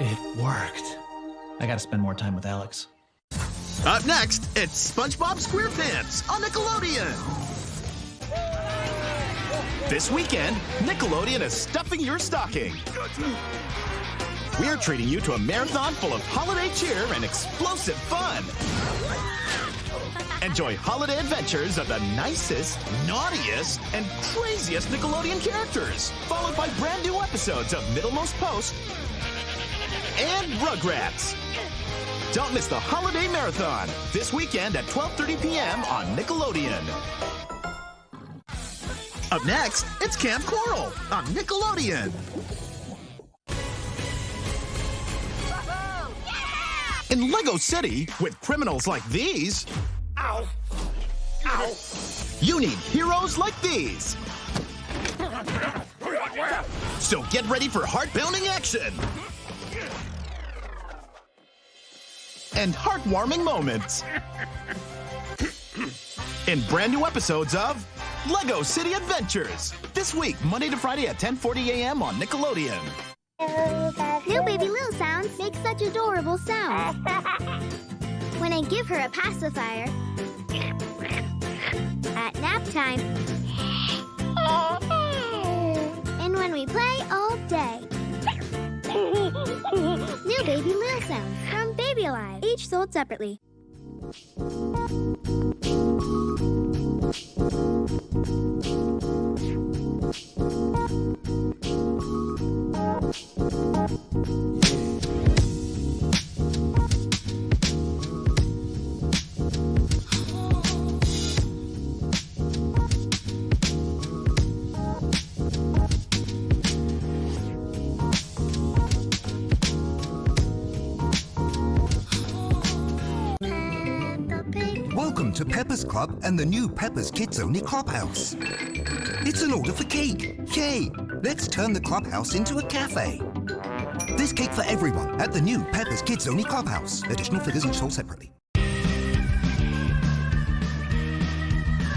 It worked. I gotta spend more time with Alex. Up next, it's SpongeBob SquarePants on Nickelodeon. This weekend, Nickelodeon is stuffing your stocking. We're treating you to a marathon full of holiday cheer and explosive fun. Enjoy holiday adventures of the nicest, naughtiest, and craziest Nickelodeon characters, followed by brand new episodes of Middlemost Post and Rugrats. Don't miss the holiday marathon this weekend at 12:30 p.m. on Nickelodeon. Up next, it's Kamp Koral on Nickelodeon. In Lego City, with criminals like these, Ow! Ow! you need heroes like these. So get ready for heart-pounding action and heartwarming moments in brand new episodes of Lego City Adventures this week, Monday to Friday at 10:40 a.m. on Nickelodeon. New baby Lil sounds make such adorable sounds. When I give her a pacifier, at nap time, baby Lil sounds from Baby Alive, each sold separately. Welcome to Peppa's Club and the new Peppa's Kids Only Clubhouse. It's an order for cake. Yay! Let's turn the clubhouse into a cafe. This cake for everyone at the new Peppa's Kids Only Clubhouse. Additional figures each sold separately.